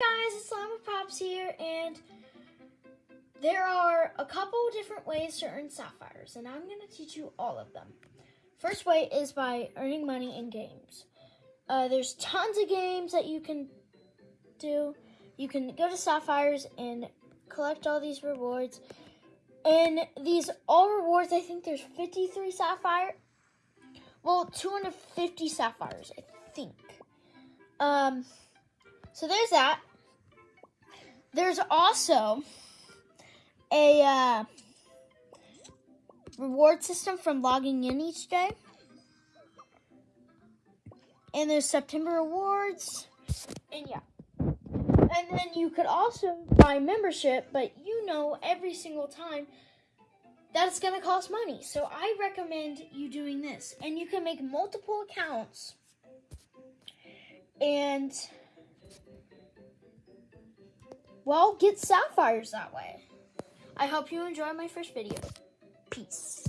guys, it's Llama Pops here, and there are a couple different ways to earn sapphires, and I'm going to teach you all of them. First way is by earning money in games. Uh, there's tons of games that you can do. You can go to sapphires and collect all these rewards. And these all rewards, I think there's 53 sapphire. Well, 250 sapphires, I think. Um, so there's that. There's also a uh, reward system from logging in each day. And there's September rewards. And yeah. And then you could also buy membership, but you know every single time that it's going to cost money. So I recommend you doing this. And you can make multiple accounts. And well, get sapphires that way. I hope you enjoy my first video. Peace.